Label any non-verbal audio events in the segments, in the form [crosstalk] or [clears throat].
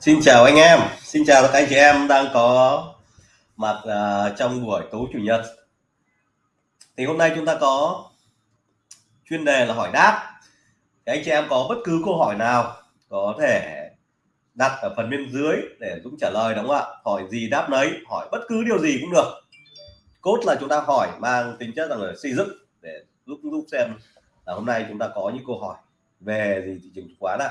Xin chào anh em, xin chào các anh chị em đang có mặt uh, trong buổi tối chủ nhật. Thì hôm nay chúng ta có chuyên đề là hỏi đáp. Thì anh chị em có bất cứ câu hỏi nào có thể đặt ở phần bên dưới để Dũng trả lời đúng không ạ? Hỏi gì đáp nấy, hỏi bất cứ điều gì cũng được. Cốt là chúng ta hỏi mang tính chất là xây dựng để giúp giúp xem là hôm nay chúng ta có những câu hỏi về gì thị trường chứng khoán ạ.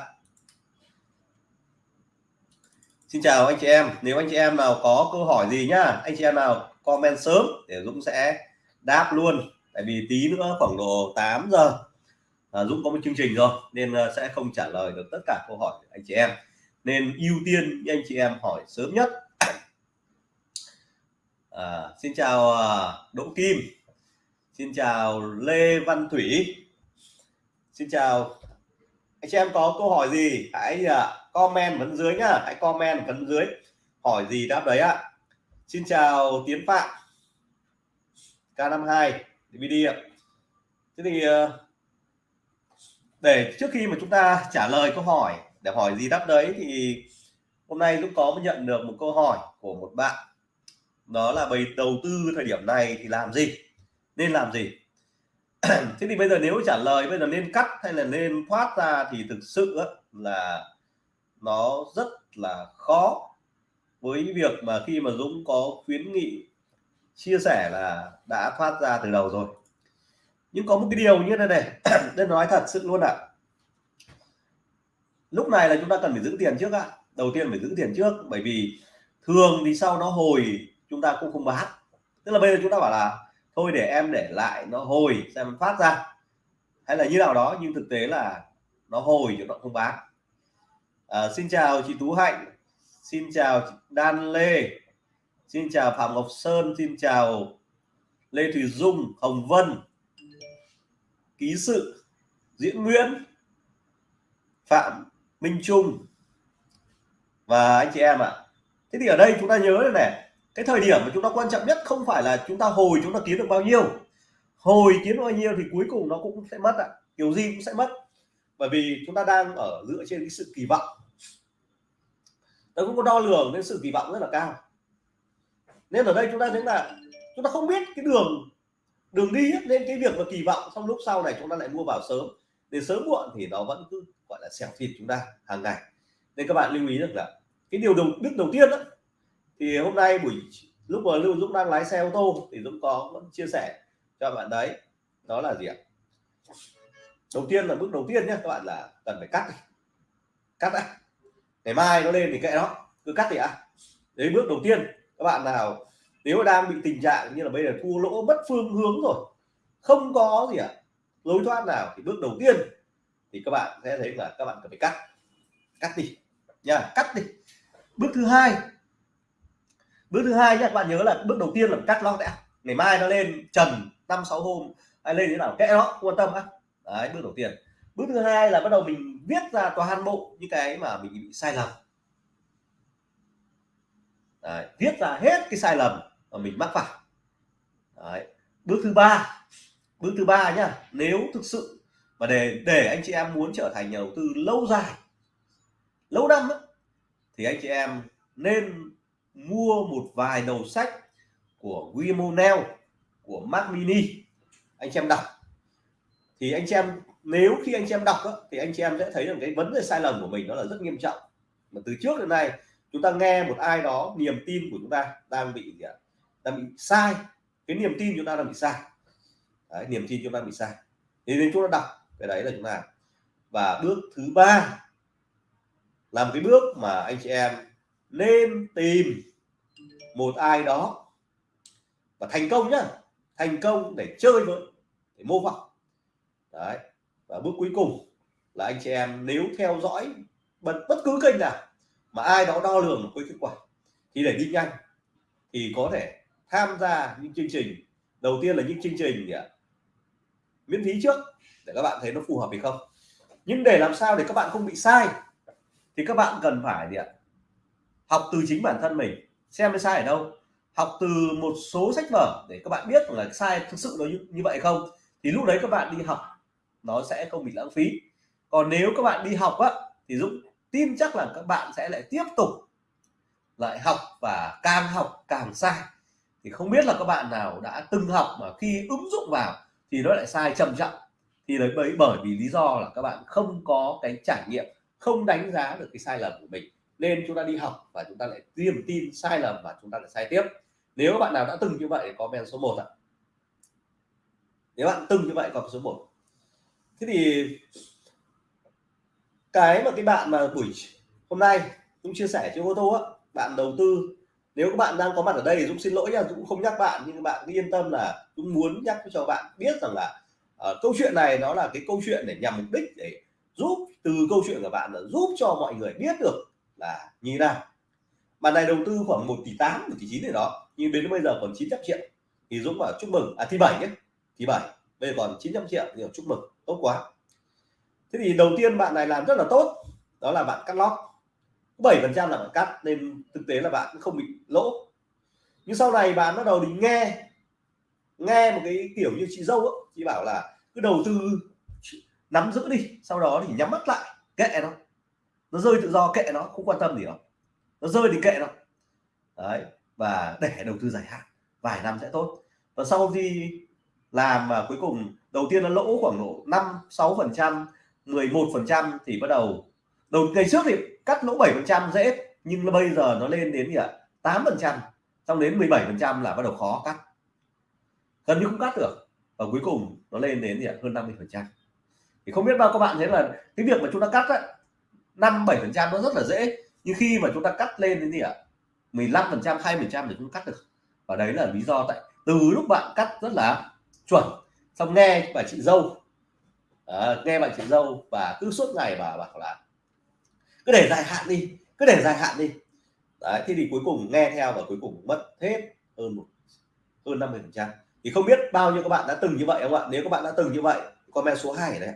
Xin chào anh chị em. Nếu anh chị em nào có câu hỏi gì nhá anh chị em nào comment sớm để Dũng sẽ đáp luôn. Tại vì tí nữa khoảng độ 8 giờ à, Dũng có một chương trình rồi nên à, sẽ không trả lời được tất cả câu hỏi của anh chị em. Nên ưu tiên anh chị em hỏi sớm nhất. À, xin chào à, Đỗ Kim. Xin chào Lê Văn Thủy. Xin chào anh chị em có câu hỏi gì? Hãy à, comment phần dưới nhá. Hãy comment phần dưới. Hỏi gì đáp đấy ạ? Xin chào tiến phạm. K52 DVD ạ. Thế thì à, để trước khi mà chúng ta trả lời câu hỏi, để hỏi gì đáp đấy thì hôm nay Dũng có nhận được một câu hỏi của một bạn. Đó là bày đầu tư thời điểm này thì làm gì? Nên làm gì? Thế thì bây giờ nếu trả lời, bây giờ nên cắt hay là nên thoát ra thì thực sự là nó rất là khó với việc mà khi mà Dũng có khuyến nghị, chia sẻ là đã thoát ra từ đầu rồi nhưng có một cái điều như thế này [clears throat] nên nói thật sự luôn ạ à. lúc này là chúng ta cần phải giữ tiền trước ạ à. đầu tiên phải giữ tiền trước, bởi vì thường thì sau nó hồi chúng ta cũng không bán tức là bây giờ chúng ta bảo là thôi để em để lại nó hồi xem phát ra hay là như nào đó nhưng thực tế là nó hồi chứ nó không bán à, xin chào chị Tú Hạnh xin chào Đan Lê xin chào Phạm Ngọc Sơn xin chào Lê Thùy Dung Hồng Vân ký sự Diễn Nguyễn Phạm Minh Trung và anh chị em ạ à. thế thì ở đây chúng ta nhớ này, này cái thời điểm mà chúng ta quan trọng nhất không phải là chúng ta hồi chúng ta kiếm được bao nhiêu. Hồi kiếm được bao nhiêu thì cuối cùng nó cũng sẽ mất ạ. À. kiểu gì cũng sẽ mất. Bởi vì chúng ta đang ở dựa trên cái sự kỳ vọng. Nó cũng có đo lường nên sự kỳ vọng rất là cao. Nên ở đây chúng ta thấy là chúng ta không biết cái đường đường đi hết nên cái việc mà kỳ vọng trong lúc sau này chúng ta lại mua vào sớm. Để sớm muộn thì nó vẫn cứ gọi là xẻo thịt chúng ta hàng ngày. Nên các bạn lưu ý được là cái điều đầu đức đầu tiên đó thì hôm nay buổi lúc mà lưu dũng đang lái xe ô tô thì dũng có vẫn chia sẻ cho bạn đấy. Đó là gì ạ? Đầu tiên là bước đầu tiên nhé các bạn là cần phải cắt cắt đã. Ngày mai nó lên thì kệ nó. Cứ cắt thì ạ. Đấy bước đầu tiên các bạn nào nếu đang bị tình trạng như là bây giờ thua lỗ mất phương hướng rồi không có gì ạ à, lối thoát nào thì bước đầu tiên thì các bạn sẽ thấy là các bạn cần phải cắt. Cắt đi. Nha cắt đi. Bước thứ hai bước thứ hai nhé các bạn nhớ là bước đầu tiên là cắt nó đã. Ngày mai nó lên trần năm sáu hôm hay lên thế nào kệ nó quan tâm á. Đấy bước đầu tiên. Bước thứ hai là bắt đầu mình viết ra toàn bộ những cái mà mình bị sai lầm. Đấy, viết ra hết cái sai lầm mà mình mắc phải. Đấy. bước thứ ba. Bước thứ ba nhá nếu thực sự mà để để anh chị em muốn trở thành nhà đầu tư lâu dài lâu năm ấy, thì anh chị em nên mua một vài đầu sách của William O'Neill của Mac Mini. Anh chị em đọc. Thì anh chị em nếu khi anh chị em đọc đó, thì anh chị em sẽ thấy rằng cái vấn đề sai lầm của mình nó là rất nghiêm trọng. Mà từ trước đến nay chúng ta nghe một ai đó niềm tin của chúng ta đang bị gì ạ đang bị sai. Cái niềm tin chúng ta đang bị sai. Đấy, niềm tin chúng ta bị sai. Thì nên chúng ta đọc cái đấy là chúng ta và bước thứ ba làm cái bước mà anh chị em nên tìm một ai đó. Và thành công nhá. Thành công để chơi với để mô phỏng. Đấy. Và bước cuối cùng là anh chị em nếu theo dõi bất, bất cứ kênh nào mà ai đó đo lường một cái kết quả thì để đi nhanh thì có thể tham gia những chương trình. Đầu tiên là những chương trình gì ạ? Miễn phí trước để các bạn thấy nó phù hợp hay không. Nhưng để làm sao để các bạn không bị sai thì các bạn cần phải gì ạ? Học từ chính bản thân mình xem cái sai ở đâu. Học từ một số sách vở để các bạn biết là sai thực sự nó như, như vậy không. Thì lúc đấy các bạn đi học nó sẽ không bị lãng phí. Còn nếu các bạn đi học á thì Dũng tin chắc là các bạn sẽ lại tiếp tục lại học và càng học càng sai. Thì không biết là các bạn nào đã từng học mà khi ứng dụng vào thì nó lại sai trầm trọng thì đấy bởi bởi vì lý do là các bạn không có cái trải nghiệm không đánh giá được cái sai lầm của mình nên chúng ta đi học và chúng ta lại tiêm tin sai lầm và chúng ta lại sai tiếp. Nếu bạn nào đã từng như vậy có comment số 1 ạ. Nếu bạn từng như vậy có số 1 thế thì cái mà cái bạn mà buổi hôm nay cũng chia sẻ trên ô tô á bạn đầu tư nếu các bạn đang có mặt ở đây Dũng xin lỗi nha Dũng không nhắc bạn nhưng bạn cứ yên tâm là Dũng muốn nhắc cho bạn biết rằng là uh, câu chuyện này nó là cái câu chuyện để nhằm mục đích để giúp từ câu chuyện của bạn là giúp cho mọi người biết được là như thế nào? Bạn này đầu tư khoảng 1 tỷ 8 1 tỷ 9 này đó nhưng đến bây giờ còn 900 triệu. Thì Dũng bảo chúc mừng à thì 7 nhé. Thì 7 bây giờ còn 900 triệu thì chúc mừng tốt quá. Thế thì đầu tiên bạn này làm rất là tốt đó là bạn cắt lót. 7 phần trăm là bạn cắt nên thực tế là bạn không bị lỗ. Nhưng sau này bạn bắt đầu đi nghe nghe một cái kiểu như chị dâu ấy, chị bảo là cứ đầu tư nắm giữ đi sau đó thì nhắm mắt lại kệ nó nó rơi tự do kệ nó không quan tâm gì đâu. Nó rơi thì kệ nó đấy và để đầu tư dài hạn vài năm sẽ tốt. Và sau khi làm và cuối cùng đầu tiên nó lỗ khoảng độ 5 6 phần trăm 11 phần trăm thì bắt đầu đầu ngày trước thì cắt lỗ 7 phần trăm dễ nhưng bây giờ nó lên đến gì ạ? 8 phần trăm xong đến 17 phần trăm là bắt đầu khó cắt. Gần như không cắt được. Và cuối cùng nó lên đến gì ạ? Hơn 50 phần trăm. Thì không biết bao các bạn thấy là cái việc mà chúng ta cắt ấy, 5 7 phần trăm nó rất là dễ. Nhưng khi mà chúng ta cắt lên đến gì ạ? 15 phần trăm 20 phần trăm thì chúng cắt được. Và đấy là lý do tại từ lúc bạn cắt rất là chuẩn xong nghe bà chị dâu à, nghe bà chị dâu và cứ suốt ngày bà bảo là cứ để dài hạn đi cứ để dài hạn đi. Đấy thì, thì cuối cùng nghe theo và cuối cùng mất hết hơn một hơn 50 phần trăm. Thì không biết bao nhiêu các bạn đã từng như vậy không ạ? Nếu các bạn đã từng như vậy comment số 2 đấy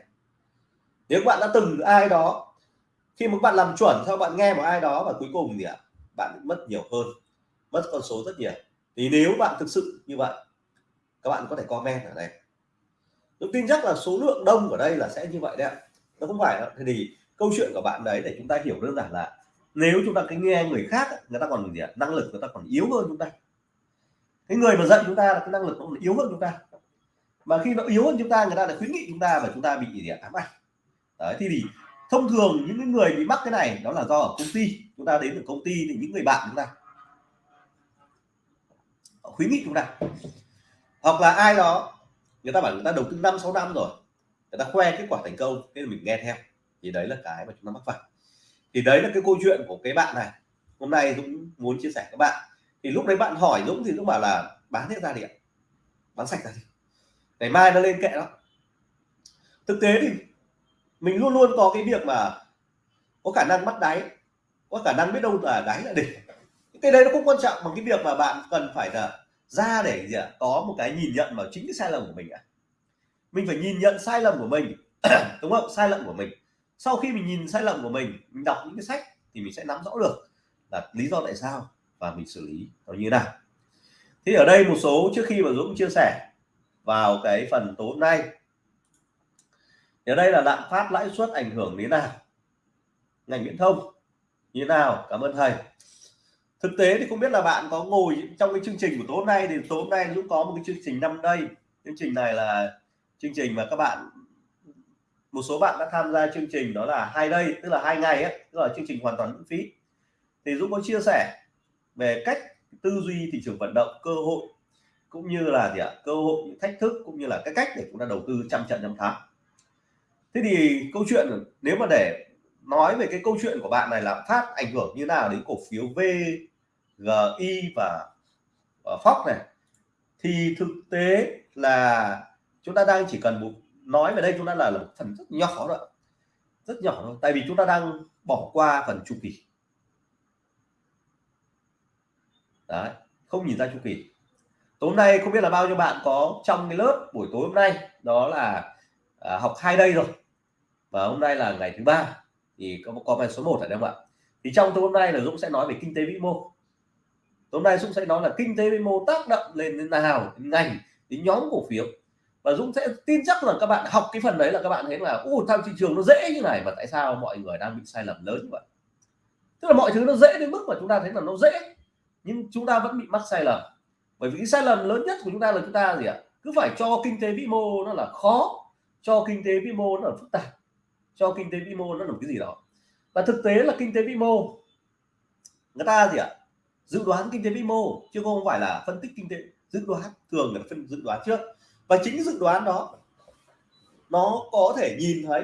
nếu các bạn đã từng ai đó khi mà bạn làm chuẩn sau bạn nghe một ai đó và cuối cùng thì ạ bạn mất nhiều hơn mất con số rất nhiều. Thì nếu bạn thực sự như vậy các bạn có thể comment ở đây. Tôi tin chắc là số lượng đông ở đây là sẽ như vậy đấy ạ. Nó không phải đâu. thì câu chuyện của bạn đấy để chúng ta hiểu đơn giản là nếu chúng ta cái nghe người khác người ta còn gì ạ năng lực người ta còn yếu hơn chúng ta. Cái người mà dạy chúng ta là cái năng lực nó yếu hơn chúng ta. Mà khi nó yếu hơn chúng ta người ta lại khuyến nghị chúng ta và chúng ta bị gì ạ ám ảnh. Đấy thì, thì thông thường những người bị mắc cái này, đó là do ở công ty. Chúng ta đến từ công ty thì những người bạn chúng ta. Khuyến nghị chúng ta. Hoặc là ai đó, người ta bảo người ta đầu tư năm, sáu năm rồi, người ta khoe kết quả thành công nên mình nghe theo. Thì đấy là cái mà chúng ta mắc phải. Thì đấy là cái câu chuyện của cái bạn này. Hôm nay Dũng muốn chia sẻ các bạn. Thì lúc đấy bạn hỏi Dũng thì Dũng bảo là, bán hết ra điện bán sạch ra đi. Ngày mai nó lên kệ đó. Thực tế thì mình luôn luôn có cái việc mà có khả năng bắt đáy, có khả năng biết đâu là đáy là đỉnh. Cái đấy nó cũng quan trọng bằng cái việc mà bạn cần phải là ra để gì ạ? Có một cái nhìn nhận vào chính cái sai lầm của mình ạ. Mình phải nhìn nhận sai lầm của mình, [clears throat] đúng không? Sai lầm của mình. Sau khi mình nhìn sai lầm của mình mình đọc những cái sách thì mình sẽ nắm rõ được là lý do tại sao và mình xử lý nó như thế nào. Thì ở đây một số trước khi mà Dũng chia sẻ vào cái phần tối nay ở đây là lạm phát lãi suất ảnh hưởng đến nào? Ngành viễn thông như thế nào? Cảm ơn thầy. Thực tế thì không biết là bạn có ngồi trong cái chương trình của tối hôm nay thì tối hôm nay Dũng có một cái chương trình năm đây. Chương trình này là chương trình mà các bạn, một số bạn đã tham gia chương trình đó là hai đây, tức là hai ngày ấy, tức là chương trình hoàn toàn miễn phí. Thì Dũng có chia sẻ về cách tư duy thị trường vận động, cơ hội cũng như là gì ạ? Cơ hội những thách thức cũng như là cái cách để chúng ta đầu tư trăm trận trăm thắng thế thì câu chuyện nếu mà để nói về cái câu chuyện của bạn này là phát ảnh hưởng như nào đến cổ phiếu VGI và, Fox này? Thì thực tế là chúng ta đang chỉ cần một nói về đây chúng ta là, là một phần rất nhỏ thôi rất nhỏ thôi tại vì chúng ta đang bỏ qua phần chu kỳ. Đấy không nhìn ra chu kỳ. Tối hôm nay không biết là bao nhiêu bạn có trong cái lớp buổi tối hôm nay đó là à, học hai đây rồi và hôm nay là ngày thứ ba, thì có comment số 1 ở đây không ạ? Thì trong tối hôm nay là Dũng sẽ nói về kinh tế vĩ mô. Tối hôm nay Dũng sẽ nói là kinh tế vĩ mô tác động lên đến nào, đến ngành, đến nhóm cổ phiếu. Và Dũng sẽ tin chắc là các bạn học cái phần đấy là các bạn thấy là u tham thị trường nó dễ như này, mà tại sao mọi người đang bị sai lầm lớn như vậy? Tức là mọi thứ nó dễ đến mức mà chúng ta thấy là nó dễ, nhưng chúng ta vẫn bị mắc sai lầm. Bởi vì cái sai lầm lớn nhất của chúng ta là chúng ta gì ạ? Cứ phải cho kinh tế vĩ mô nó là khó, cho kinh tế vĩ mô nó là phức tạp cho kinh tế vĩ mô nó là một cái gì đó. Và thực tế là kinh tế vĩ mô, người ta gì ạ, dự đoán kinh tế vĩ mô, chứ không phải là phân tích kinh tế, dự đoán, thường là phân dự đoán trước. Và chính dự đoán đó, nó có thể nhìn thấy.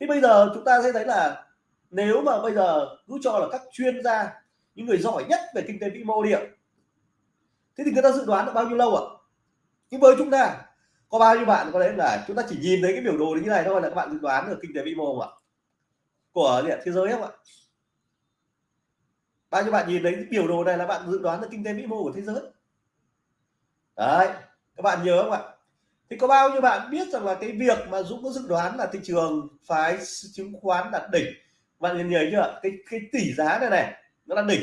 Thì bây giờ chúng ta sẽ thấy là nếu mà bây giờ cứ cho là các chuyên gia, những người giỏi nhất về kinh tế vĩ mô điện thế thì người ta dự đoán được bao nhiêu lâu ạ? Nhưng với chúng ta có bao nhiêu bạn có lẽ là chúng ta chỉ nhìn thấy cái biểu đồ như này thôi là các bạn dự đoán được kinh tế vĩ mô không ạ? Của thế giới không ạ? Bao nhiêu bạn nhìn thấy biểu đồ này là bạn dự đoán được kinh tế vĩ mô của thế giới? Đấy, các bạn nhớ không ạ? Thì có bao nhiêu bạn biết rằng là cái việc mà Dũng có dự đoán là thị trường phái chứng khoán đạt đỉnh? Bạn nhìn nhớ chưa? Cái cái tỷ giá này này, nó là đỉnh.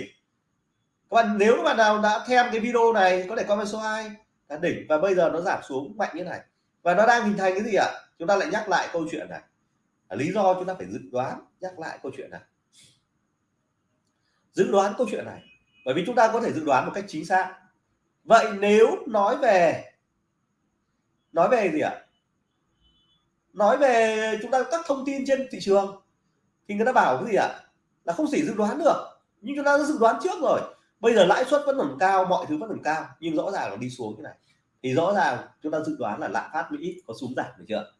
Các bạn, nếu các bạn nào đã theo cái video này, có thể comment số 2 là đỉnh và bây giờ nó giảm xuống mạnh như này. Và nó đang hình thành cái gì ạ? Chúng ta lại nhắc lại câu chuyện này. Lý do chúng ta phải dự đoán, nhắc lại câu chuyện này. Dự đoán câu chuyện này. Bởi vì chúng ta có thể dự đoán một cách chính xác. Vậy nếu nói về nói về gì ạ? Nói về chúng ta các thông tin trên thị trường, thì người ta bảo cái gì ạ? Là không chỉ dự đoán được. Nhưng chúng ta đã dự đoán trước rồi bây giờ lãi suất vẫn còn cao, mọi thứ vẫn còn cao, nhưng rõ ràng là đi xuống thế này. Thì rõ ràng chúng ta dự đoán là lạm phát Mỹ có xuống giảm được chưa?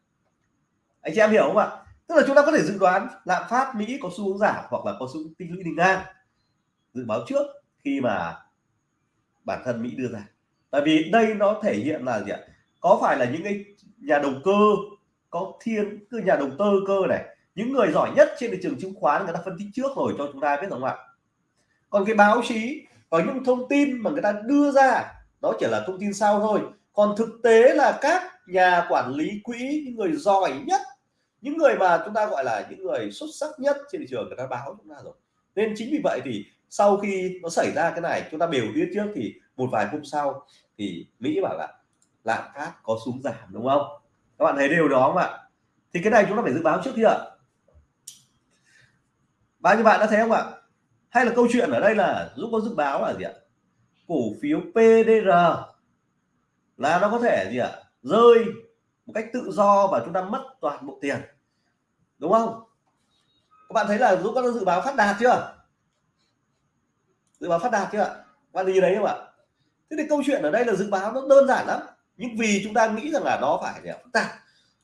Anh chị em hiểu không ạ? Tức là chúng ta có thể dự đoán lạm phát Mỹ có xu hướng giảm hoặc là có xu tích lũy đi ngang. Dự báo trước khi mà bản thân Mỹ đưa ra. Tại vì đây nó thể hiện là gì ạ? Có phải là những cái nhà đầu cơ, có thiên cứ nhà đầu tư cơ này, những người giỏi nhất trên thị trường chứng khoán người ta phân tích trước rồi cho chúng ta biết không ạ? Còn cái báo chí, có những thông tin mà người ta đưa ra, đó chỉ là thông tin sau thôi. Còn thực tế là các nhà quản lý quỹ, những người giỏi nhất, những người mà chúng ta gọi là những người xuất sắc nhất trên thị trường người ta báo chúng ta rồi. Nên chính vì vậy thì sau khi nó xảy ra cái này, chúng ta đều biết trước thì một vài hôm sau thì Mỹ bảo là lạm phát có xuống giảm, đúng không? Các bạn thấy điều đó không ạ? Thì cái này chúng ta phải dự báo trước kia ạ. Bao nhiêu bạn đã thấy không ạ? Hay là câu chuyện ở đây là Dũng có dự báo là gì ạ? Cổ phiếu PDR là nó có thể gì ạ? Rơi một cách tự do và chúng ta mất toàn bộ tiền. Đúng không? Các bạn thấy là Dũng có dự báo phát đạt chưa? Dự báo phát đạt chưa ạ? Bạn gì đấy không ạ? Thế thì câu chuyện ở đây là dự báo nó đơn giản lắm. Nhưng vì chúng ta nghĩ rằng là nó phải là phức tạp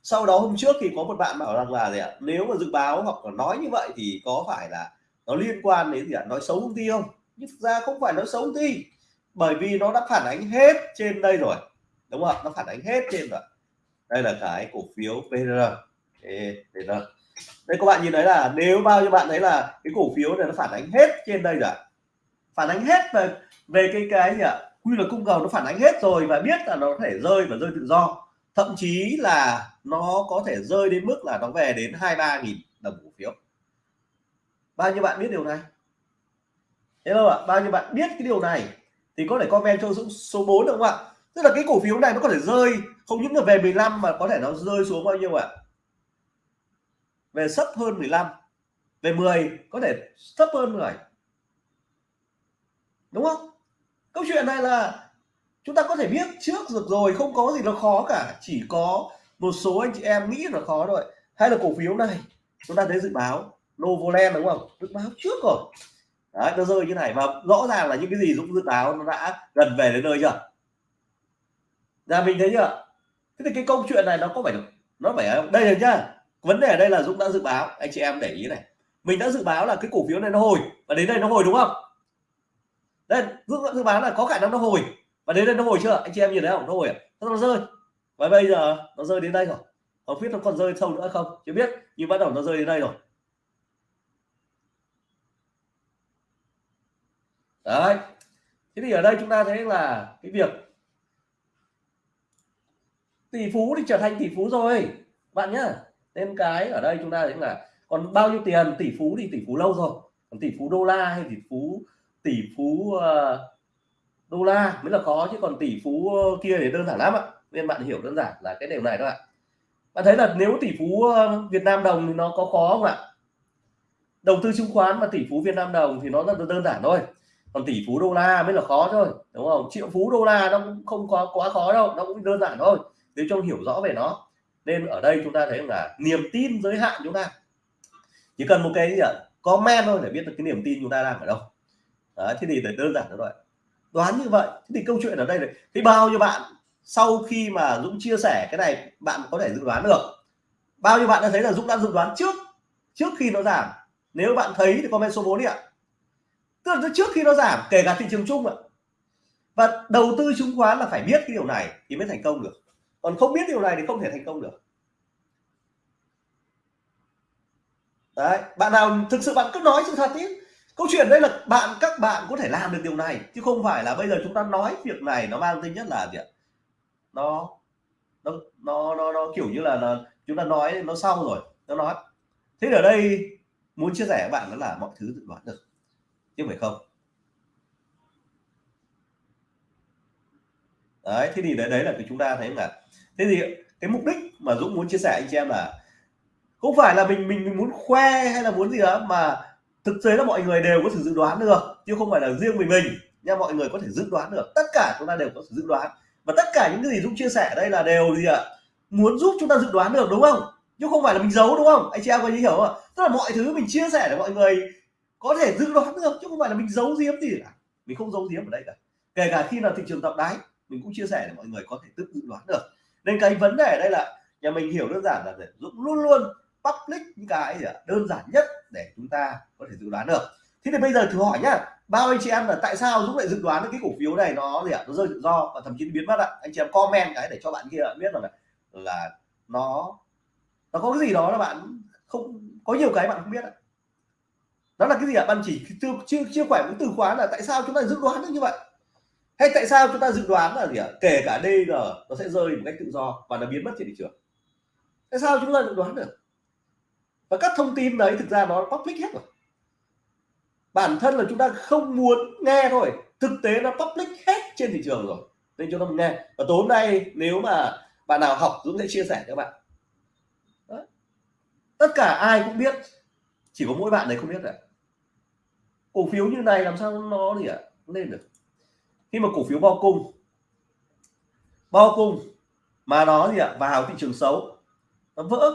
sau đó hôm trước thì có một bạn bảo rằng là gì ạ? Nếu mà dự báo hoặc là nói như vậy thì có phải là nó liên quan đến gì ạ? Nói xấu công ty không? Nhưng thực ra không phải nói xấu công ty. Bởi vì nó đã phản ánh hết trên đây rồi. Đúng không nó phản ánh hết trên rồi. Đây là cái cổ phiếu PR PR đây các bạn nhìn thấy là nếu bao nhiêu bạn thấy là cái cổ phiếu này nó phản ánh hết trên đây rồi phản ánh hết về về cái cái gì ạ? Quy luật cung cầu nó phản ánh hết rồi và biết là nó có thể rơi và rơi tự do. Thậm chí là nó có thể rơi đến mức là nó về đến hai ba nghìn đồng cổ phiếu bao nhiêu bạn biết điều này? Hello ạ, bao nhiêu bạn biết cái điều này? Thì có thể comment cho Dũng số 4 được không ạ? Tức là cái cổ phiếu này nó có thể rơi, không những là về 15 mà có thể nó rơi xuống bao nhiêu ạ? Về sấp hơn 15 về 10 có thể thấp hơn 10 đúng không? Câu chuyện này là chúng ta có thể biết trước được rồi, không có gì nó khó cả. Chỉ có một số anh chị em nghĩ là khó rồi hay là cổ phiếu này, chúng ta thấy dự báo. Novoland đúng không? Dự báo trước rồi. Đấy, nó rơi như này và rõ ràng là những cái gì Dũng dự báo nó đã gần về đến nơi chưa? Ra mình thấy chưa? Thế thì cái câu chuyện này nó có phải, nó phải đây rồi nhá. Vấn đề ở đây là Dũng đã dự báo, anh chị em để ý này. Mình đã dự báo là cái cổ phiếu này nó hồi và đến đây nó hồi đúng không? Đây, Dũng đã dự báo là có khả năng nó hồi và đến đây nó hồi chưa? Anh chị em nhìn thấy không? Nó hồi à? nó rơi. Và bây giờ nó rơi đến đây rồi. Không biết nó còn rơi sâu nữa không? Chưa biết, nhưng bắt đầu nó rơi đến đây rồi. Đấy. Thế thì ở đây chúng ta thấy là cái việc tỷ phú thì trở thành tỷ phú rồi. Bạn nhá. Nên cái ở đây chúng ta thấy là còn bao nhiêu tiền tỷ phú thì tỷ phú lâu rồi. Còn tỷ phú đô la hay tỷ phú tỷ phú uh, đô la mới là khó chứ còn tỷ phú kia thì đơn giản lắm ạ. Nên bạn hiểu đơn giản là cái điều này các ạ. Bạn thấy là nếu tỷ phú ờ, Việt Nam đồng thì nó có khó không ạ? Đầu tư chứng khoán mà tỷ phú Việt Nam đồng thì nó rất là đơn giản thôi còn tỷ phú đô la mới là khó thôi đúng không? Triệu phú đô la nó cũng không có quá khó đâu nó cũng đơn giản thôi. Nếu trong hiểu rõ về nó nên ở đây chúng ta thấy là niềm tin giới hạn chúng ta. Chỉ cần một cái gì ạ? Comment thôi để biết được cái niềm tin chúng ta đang ở đâu. Đấy, thế thì đơn giản thôi đoán như vậy thế thì câu chuyện ở đây này thì bao nhiêu bạn sau khi mà Dũng chia sẻ cái này bạn có thể dự đoán được? Bao nhiêu bạn đã thấy là Dũng đã dự đoán trước trước khi nó giảm? Nếu bạn thấy thì comment số 4 đi ạ tức là trước khi nó giảm kể cả thị trường chung ạ. Và đầu tư chứng khoán là phải biết cái điều này thì mới thành công được. Còn không biết điều này thì không thể thành công được. Đấy bạn nào thực sự bạn cứ nói sự thật ý câu chuyện đây là bạn các bạn có thể làm được điều này chứ không phải là bây giờ chúng ta nói việc này nó mang tính nhất là gì ạ? Nó nó nó nó, nó kiểu như là nó, chúng ta nói nó xong rồi nó nói. Thế ở đây muốn chia sẻ với bạn đó là mọi thứ dự đoán được chứ phải không. Đấy thế thì đấy đấy là cái chúng ta thấy là thế thì cái mục đích mà Dũng muốn chia sẻ anh chị em là không phải là mình mình, mình muốn khoe hay là muốn gì đó mà thực tế là mọi người đều có thể dự đoán được chứ không phải là riêng mình mình. Nha mọi người có thể dự đoán được tất cả chúng ta đều có thể dự đoán. Và tất cả những cái gì Dũng chia sẻ ở đây là đều gì ạ? Muốn giúp chúng ta dự đoán được đúng không? Chứ không phải là mình giấu đúng không? Anh chị em có hiểu không tức là mọi thứ mình chia sẻ để mọi người có thể dự đoán được, chứ không phải là mình giấu giếm gì cả. Mình không giấu giếm ở đây cả. Kể cả khi là thị trường tập đáy, mình cũng chia sẻ để mọi người có thể tự dự đoán được. Nên cái vấn đề ở đây là nhà mình hiểu đơn giản là để Dũng luôn luôn public những cái gì đơn giản nhất để chúng ta có thể dự đoán được. Thế thì bây giờ thử hỏi nhá, bao anh chị em là tại sao Dũng lại dự đoán được cái cổ phiếu này nó gì ạ? Nó rơi tự do và thậm chí biến mất ạ? Anh chị em comment cái để cho bạn kia biết là là nó nó có cái gì đó là bạn không, có nhiều cái bạn không biết ạ đó là cái gì ạ? Bạn chỉ chưa chưa chưa khỏe với từ khóa là tại sao chúng ta dự đoán được như vậy? Hay tại sao chúng ta dự đoán là gì ạ? Kể cả DG nó sẽ rơi một cách tự do và nó biến mất trên thị trường. Tại sao chúng ta dự đoán được? Và các thông tin đấy thực ra nó public hết rồi. Bản thân là chúng ta không muốn nghe thôi. Thực tế nó public hết trên thị trường rồi. Nên chúng ta nghe. Và tối hôm nay nếu mà bạn nào học, Dũng sẽ chia sẻ cho bạn. Đó. tất cả ai cũng biết, chỉ có mỗi bạn này không biết rồi cổ phiếu như này làm sao nó gì ạ? Lên được. Khi mà cổ phiếu bao cung bao cung mà nó gì ạ? Vào thị trường xấu, nó vỡ.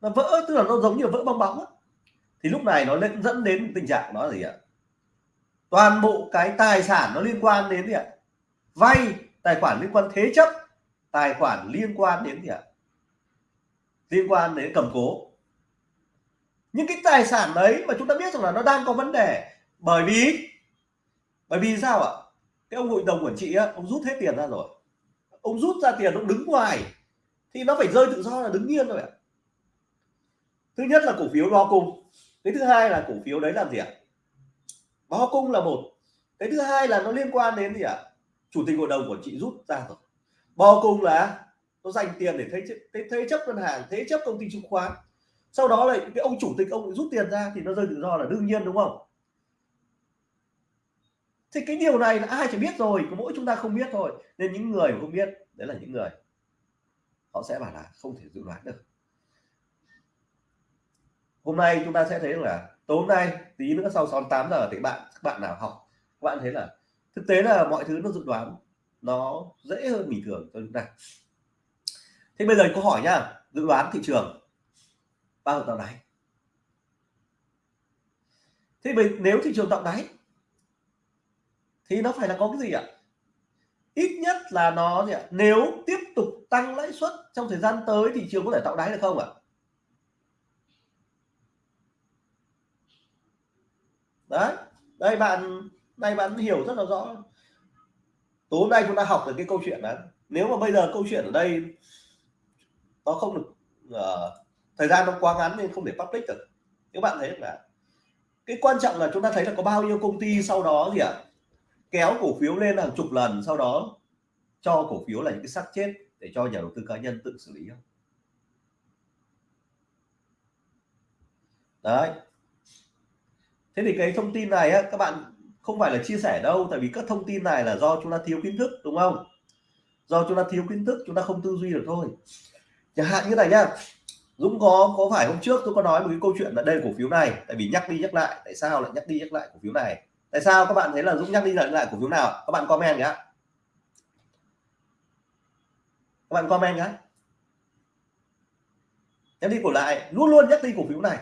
Nó vỡ, tức là nó giống như vỡ bong bóng thì lúc này nó lên, dẫn đến tình trạng đó là gì ạ? Toàn bộ cái tài sản nó liên quan đến gì ạ? Vay, tài khoản liên quan, thế chấp, tài khoản liên quan đến gì ạ? Liên quan đến cầm cố những cái tài sản đấy mà chúng ta biết rằng là nó đang có vấn đề bởi vì bởi vì sao ạ? Cái ông hội đồng quản trị á, ông rút hết tiền ra rồi. Ông rút ra tiền ông đứng ngoài thì nó phải rơi tự do là đứng yên rồi ạ. Thứ nhất là cổ phiếu đo cung. Cái thứ hai là cổ phiếu đấy làm gì ạ? Báo cung là một. Cái thứ hai là nó liên quan đến gì ạ? Chủ tịch hội đồng quản trị rút ra rồi. Bao cung là nó dành tiền để thế, thế, thế chấp ngân hàng thế chấp công ty chứng khoán sau đó lại cái ông chủ tịch ông rút tiền ra thì nó rơi tự do là đương nhiên, đúng không? Thì cái điều này là ai chỉ biết rồi, có mỗi chúng ta không biết thôi. Nên những người không biết, đấy là những người họ sẽ bảo là không thể dự đoán được. Hôm nay chúng ta sẽ thấy là tối hôm nay, tí nữa sau 68 giờ thì bạn, các bạn nào học, các bạn thấy là thực tế là mọi thứ nó dự đoán nó dễ hơn bình thường cho chúng ta. Thế bây giờ câu hỏi nhá. Dự đoán thị trường bao giờ tạo đáy thế mình nếu thị trường tạo đáy thì nó phải là có cái gì ạ? Ít nhất là nó gì ạ? Nếu tiếp tục tăng lãi suất trong thời gian tới thị trường có thể tạo đáy được không ạ? Đấy đây bạn đây bạn hiểu rất là rõ. Tối nay chúng ta học được cái câu chuyện đó. Nếu mà bây giờ câu chuyện ở đây nó không được uh, thời gian nó quá ngắn nên không thể public được. Các bạn thấy là cái quan trọng là chúng ta thấy là có bao nhiêu công ty sau đó gì ạ? À? kéo cổ phiếu lên hàng chục lần sau đó cho cổ phiếu là những cái xác chết để cho nhà đầu tư cá nhân tự xử lý không? Đấy. Thế thì cái thông tin này á, các bạn không phải là chia sẻ đâu tại vì các thông tin này là do chúng ta thiếu kiến thức đúng không? Do chúng ta thiếu kiến thức chúng ta không tư duy được thôi. Chẳng hạn như này nhá. Dũng có có phải hôm trước tôi có nói một cái câu chuyện là đây cổ phiếu này, tại vì nhắc đi nhắc lại, tại sao lại nhắc đi nhắc lại cổ phiếu này? Tại sao các bạn thấy là Dũng nhắc đi nhắc lại cổ phiếu nào? Các bạn comment nhé các bạn comment nhé nhắc đi cổ lại, luôn luôn nhắc đi cổ phiếu này.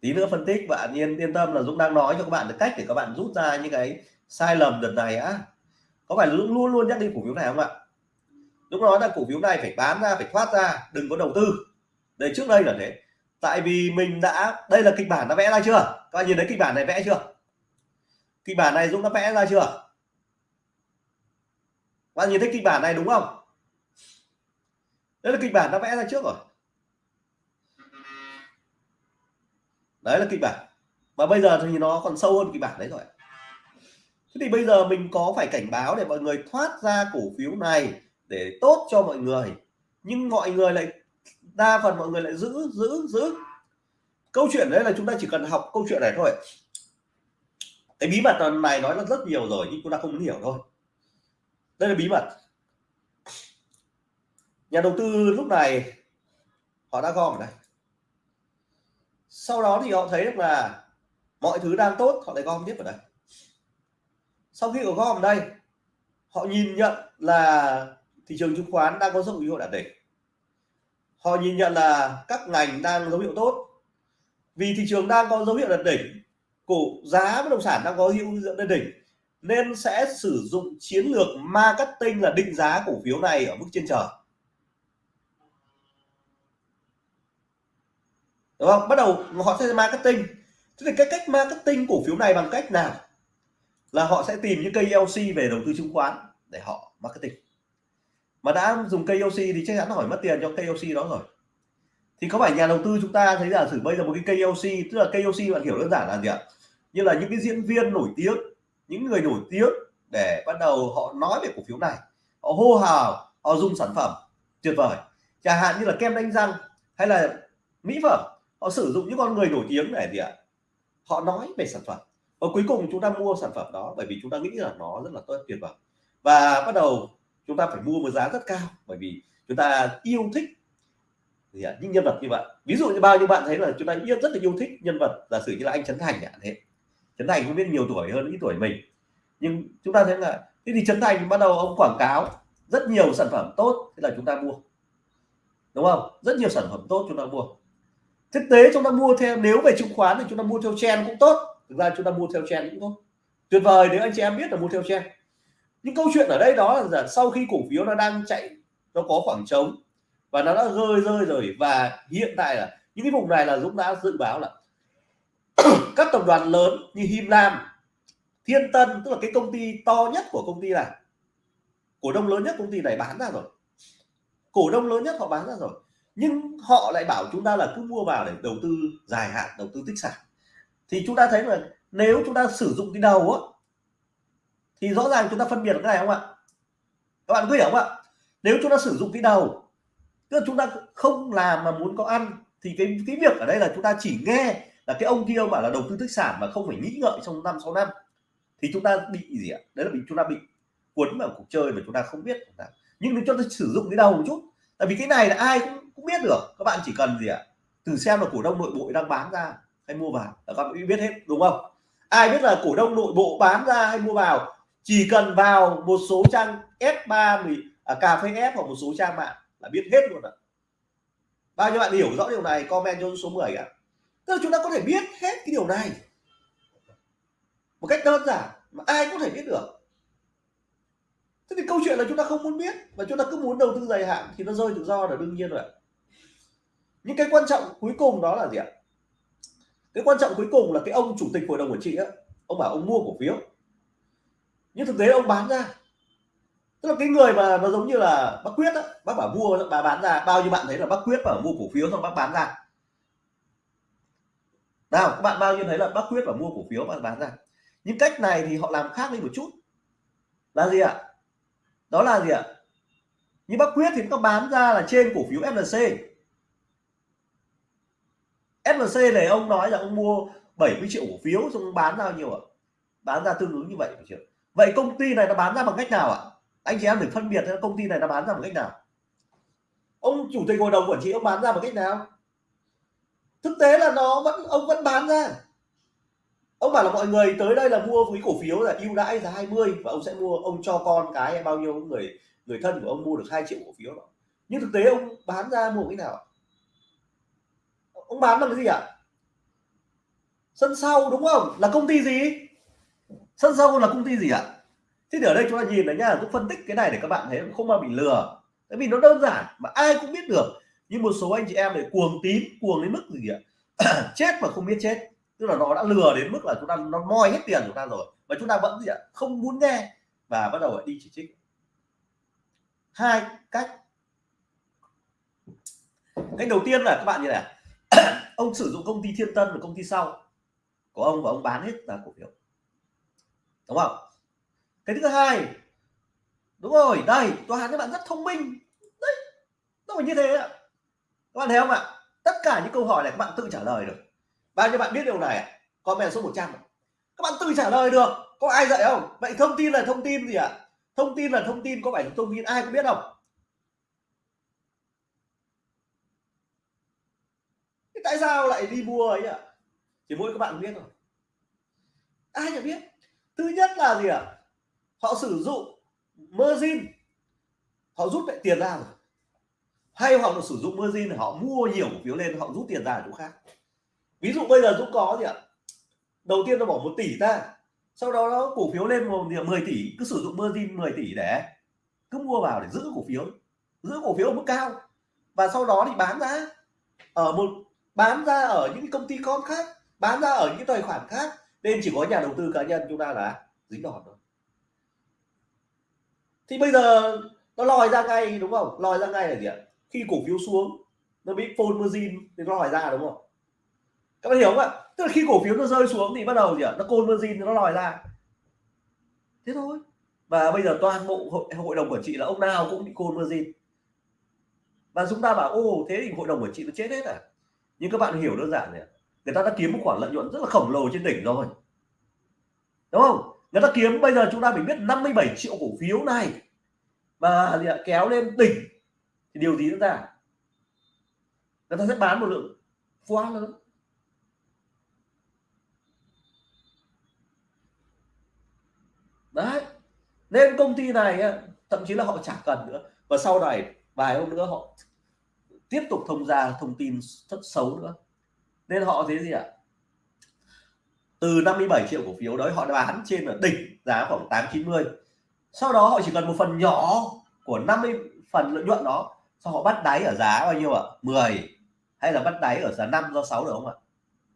Tí nữa phân tích bạn yên yên tâm là Dũng đang nói cho các bạn được cách để các bạn rút ra những cái sai lầm đợt này á. Có phải Dũng luôn luôn nhắc đi cổ phiếu này không ạ? Lúc nói là cổ phiếu này phải bán ra, phải thoát ra, đừng có đầu tư. Đây, trước đây là thế. Tại vì mình đã, đây là kịch bản đã vẽ ra chưa? Các bạn nhìn thấy kịch bản này vẽ chưa? Kịch bản này Dũng đã vẽ ra chưa? Các bạn nhìn thấy kịch bản này đúng không? Đây là kịch bản đã vẽ ra trước rồi. Đấy là kịch bản. Và bây giờ thì nó còn sâu hơn kịch bản đấy rồi. Thế thì bây giờ mình có phải cảnh báo để mọi người thoát ra cổ phiếu này để tốt cho mọi người. Nhưng mọi người lại, đa phần mọi người lại giữ giữ giữ. Câu chuyện đấy là chúng ta chỉ cần học câu chuyện này thôi. Cái bí mật này nói là rất nhiều rồi, nhưng chúng ta không hiểu thôi. Đây là bí mật. Nhà đầu tư lúc này, họ đã gom ở đây. Sau đó thì họ thấy được là mọi thứ đang tốt, họ lại gom tiếp ở đây. Sau khi có gom ở đây, họ nhìn nhận là thị trường chứng khoán đang có dấu hiệu đạt đỉnh họ nhìn nhận là các ngành đang dấu hiệu tốt. Vì thị trường đang có dấu hiệu đạt đỉnh cổ giá bất động sản đang có hiệu dẫn đạt đỉnh nên sẽ sử dụng chiến lược marketing là định giá cổ phiếu này ở mức trên trời đúng không? Bắt đầu họ sẽ marketing. Thế thì cái cách marketing cổ phiếu này bằng cách nào? Là họ sẽ tìm những cây LC về đầu tư chứng khoán để họ marketing mà đã dùng cây thì chắc chắn hỏi mất tiền cho cây đó rồi. Thì có phải nhà đầu tư chúng ta thấy giả sử bây giờ một cái cây tức là cây bạn hiểu đơn giản là gì ạ? Như là những cái diễn viên nổi tiếng, những người nổi tiếng để bắt đầu họ nói về cổ phiếu này. Họ hô hào, họ dùng sản phẩm. Tuyệt vời. Chẳng hạn như là kem đánh răng hay là mỹ phẩm, họ sử dụng những con người nổi tiếng để gì ạ? Họ nói về sản phẩm. Và cuối cùng chúng ta mua sản phẩm đó bởi vì chúng ta nghĩ là nó rất là tốt, tuyệt vời. Và bắt đầu chúng ta phải mua một giá rất cao, bởi vì chúng ta yêu thích gì ạ? Những nhân vật như vậy. Ví dụ như bao nhiêu bạn thấy là chúng ta yêu, rất là yêu thích nhân vật, giả sử như là anh Trấn Thành ạ, thế. Trấn Thành không biết nhiều tuổi hơn ít tuổi mình, nhưng chúng ta thấy là, thế thì Trấn Thành bắt đầu ông quảng cáo rất nhiều sản phẩm tốt, thế là chúng ta mua. Đúng không? Rất nhiều sản phẩm tốt chúng ta mua. Thực tế chúng ta mua theo, nếu về chứng khoán thì chúng ta mua theo trend cũng tốt, thực ra chúng ta mua theo trend cũng tốt. Tuyệt vời, nếu anh chị em biết là mua theo trend nhưng câu chuyện ở đây đó là sau khi cổ phiếu nó đang chạy, nó có khoảng trống và nó đã rơi rơi rồi và hiện tại là những cái vùng này là Dũng đã dự báo là [clears throat] các tập đoàn lớn như Him Lam, Thiên Tân, tức là cái công ty to nhất của công ty này, cổ đông lớn nhất công ty này bán ra rồi. Cổ đông lớn nhất họ bán ra rồi. Nhưng họ lại bảo chúng ta là cứ mua vào để đầu tư dài hạn, đầu tư tích sản. Thì chúng ta thấy là nếu chúng ta sử dụng cái đầu á thì rõ ràng chúng ta phân biệt được cái này không ạ? Các bạn có hiểu không ạ? Nếu chúng ta sử dụng cái đầu, tức là chúng ta không làm mà muốn có ăn, thì cái cái việc ở đây là chúng ta chỉ nghe là cái ông kia bảo là đầu tư tích sản mà không phải nghĩ ngợi trong năm, sáu năm, thì chúng ta bị gì ạ? Đấy là bị, chúng ta bị cuốn vào cuộc chơi mà chúng ta không biết. Nhưng nếu chúng ta sử dụng cái đầu một chút, tại vì cái này là ai cũng cũng biết được, các bạn chỉ cần gì ạ? Từ xem là cổ đông nội bộ đang bán ra hay mua vào. Là các bạn biết hết, đúng không? Ai biết là cổ đông nội bộ bán ra hay mua vào? Chỉ cần vào một số trang S3 à, cà phê F hoặc một số trang mạng là biết hết luôn ạ. Bao nhiêu bạn hiểu rõ điều này comment cho số 10 ạ. Tức là chúng ta có thể biết hết cái điều này. Một cách đơn giản mà ai có thể biết được. Thế thì câu chuyện là chúng ta không muốn biết và chúng ta cứ muốn đầu tư dài hạn thì nó rơi tự do là đương nhiên rồi những cái quan trọng cuối cùng đó là gì ạ? Cái quan trọng cuối cùng là cái ông chủ tịch hội đồng quản trị á. Ông bảo ông mua cổ phiếu nhưng thực tế ông bán ra. Tức là cái người mà nó giống như là bác quyết á, bác bảo mua bà bán ra. Bao nhiêu bạn thấy là bác quyết bảo mua cổ phiếu xong bác bán ra. Nào, các bạn bao nhiêu thấy là bác quyết bảo mua cổ phiếu bạn bán ra. Nhưng cách này thì họ làm khác đi một chút. Là gì ạ? Đó là gì ạ? Như bác quyết thì nó bán ra là trên cổ phiếu FLC FLC này ông nói là ông mua 70 triệu cổ phiếu, xong bán ra nhiều ạ? Bán ra tương ứng như vậy phải chưa? Vậy công ty này nó bán ra bằng cách nào ạ? Anh chị em phải phân biệt công ty này nó bán ra bằng cách nào? Ông chủ tịch hội đồng quản trị ông bán ra bằng cách nào? Thực tế là nó vẫn, ông vẫn bán ra. Ông bảo là mọi người tới đây là mua cái cổ phiếu là ưu đãi giá 20 và ông sẽ mua, ông cho con cái hay bao nhiêu người người thân của ông mua được 2 triệu cổ phiếu đó. Nhưng thực tế ông bán ra mua cái nào ông bán bằng cái gì ạ? Sân sau đúng không? Là công ty gì? Sân sau là công ty gì ạ? Thế thì ở đây chúng ta nhìn này nhá tôi phân tích cái này để các bạn thấy không mà bị lừa. Tại vì nó đơn giản mà ai cũng biết được. Nhưng một số anh chị em để cuồng tím, cuồng đến mức gì ạ? [clears throat] Chết mà không biết chết. Tức là nó đã lừa đến mức là chúng ta nó moi hết tiền chúng ta rồi. Và chúng ta vẫn gì ạ? Không muốn nghe. Và bắt đầu đi chỉ trích. Hai cách. Cách đầu tiên là các bạn như này. [clears throat] Ông sử dụng công ty thiên tân và công ty sau. Của ông và ông bán hết là cổ phiếu đúng không? Cái thứ hai, đúng rồi, đây toàn các bạn rất thông minh. Đấy, nó phải như thế ạ. Các bạn thấy không ạ? Tất cả những câu hỏi này các bạn tự trả lời được. Bao nhiêu bạn biết điều này comment số 100 các bạn tự trả lời được. Có ai dạy không? Vậy thông tin là thông tin gì ạ? Thông tin là thông tin, có phải thông tin ai cũng biết không? Thế tại sao lại đi mua ấy ạ? Chỉ mỗi các bạn biết rồi ai chẳng biết? Thứ nhất là gì ạ? Họ sử dụng margin. Họ rút lại tiền ra rồi. Hay họ sử dụng margin họ mua nhiều cổ phiếu lên, họ rút tiền ra ở chỗ khác. Ví dụ bây giờ dũng có gì ạ? Đầu tiên nó bỏ một tỷ ra. Sau đó nó cổ phiếu lên một 10 tỷ, cứ sử dụng margin 10 tỷ để cứ mua vào để giữ cổ phiếu. Giữ cổ phiếu ở mức cao. Và sau đó thì bán ra. Ở một, bán ra ở những công ty con khác, bán ra ở những tài khoản khác nên chỉ có nhà đầu tư cá nhân chúng ta là dính đòn thôi thì bây giờ nó lòi ra ngay đúng không? Lòi ra ngay là gì ạ? Khi cổ phiếu xuống nó bị phôn margin thì nó lòi ra đúng không? Các bạn hiểu không ạ? Tức là khi cổ phiếu nó rơi xuống thì bắt đầu gì ạ? Nó côn margin nó lòi ra. Thế thôi. Và bây giờ toàn bộ hội, hội đồng quản trị là ông nào cũng bị côn margin. Và chúng ta bảo ô thế thì hội đồng quản trị nó chết hết à? Nhưng các bạn hiểu đơn giản này người ta đã kiếm một khoản lợi nhuận rất là khổng lồ trên đỉnh rồi. Đúng không? Người ta kiếm, bây giờ chúng ta phải biết 57 triệu cổ phiếu này và kéo lên đỉnh thì điều gì diễn ra? Người ta sẽ bán một lượng quá lớn. Đấy. Nên công ty này thậm chí là họ chả cần nữa. Và sau này, vài hôm nữa họ tiếp tục thông ra thông tin rất xấu nữa nên họ thế gì ạ? Từ 57 triệu cổ phiếu đấy, họ đã bán trên ở đỉnh giá khoảng 8 90 sau đó họ chỉ cần một phần nhỏ của 50 phần lợi nhuận đó, sau họ bắt đáy ở giá bao nhiêu ạ? 10 hay là bắt đáy ở giá 5 do 6 được không ạ?